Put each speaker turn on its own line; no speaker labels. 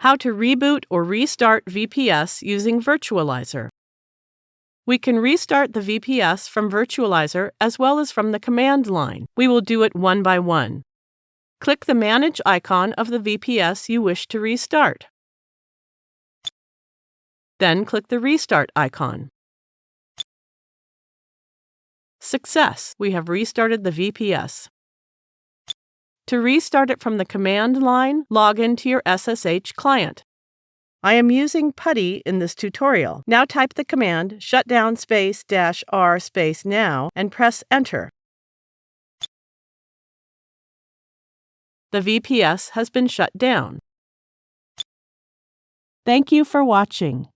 How to reboot or restart VPS using Virtualizor. We can restart the VPS from Virtualizor as well as from the command line. We will do it one by one. Click the Manage icon of the VPS you wish to restart. Then click the Restart icon. Success! We have restarted the VPS. To restart it from the command line, log into your SSH client. I am using PuTTY in this tutorial. Now type the command shutdown space dash r space now and press enter. The VPS has been shut down. Thank you for watching.